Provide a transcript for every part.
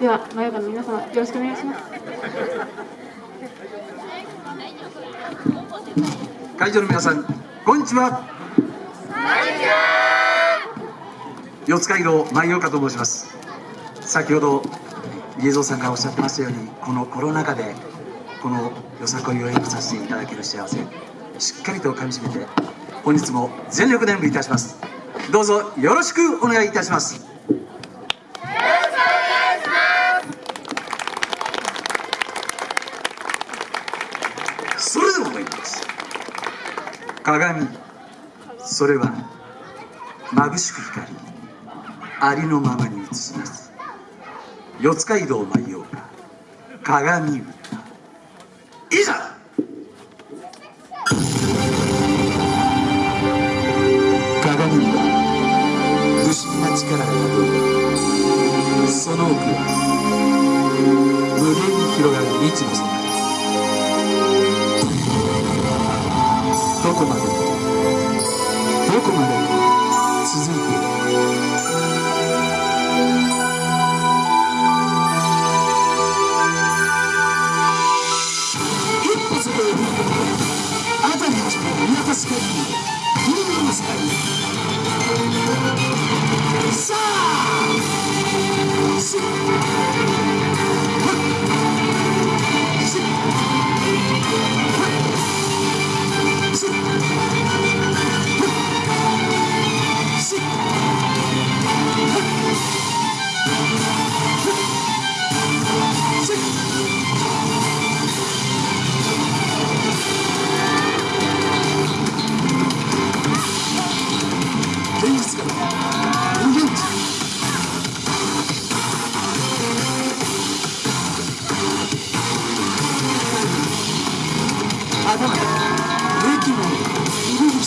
では真夜中の皆様よろしくお願いします。会場の皆さんこんにちは。四街道前岡と申します。先ほど家蔵さんがおっしゃってましたようにこのコロナ禍でこのよさこいを演舞させていただける幸せしっかりとかみしめて本日も全力で演舞いたします。どうぞよろしくお願いいたしますそれでも参ります鏡。それは眩しく光りありのままに映します。四街道舞おうか鏡歌いざ！鏡には不思議な力が宿りその奥は無限に広がる未知の世界。どこ頭で平均を入れる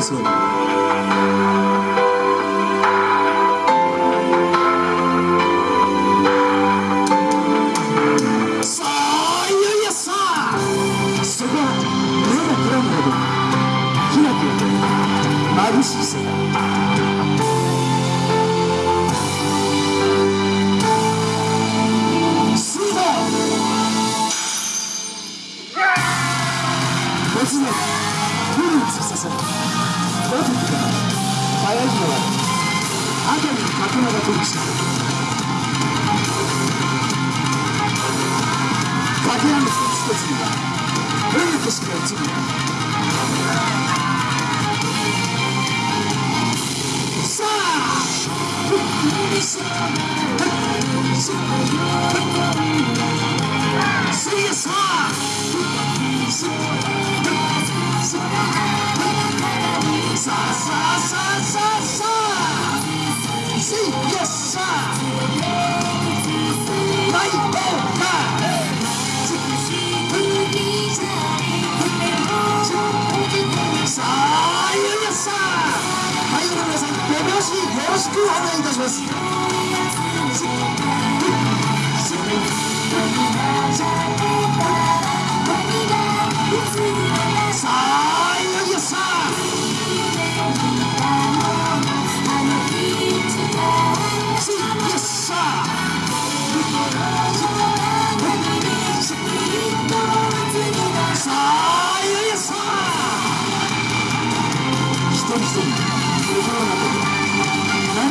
吸い込まれそうにさあいよいよさあ。そこは目がくらむほどに開き眩しい世界スーパー突然フルーツされバトルか早いのは赤に角間が飛びしたかけらの一つ一つには変な景色が映るさあくお願いたします。さあいよいよさあ。一人一人。心が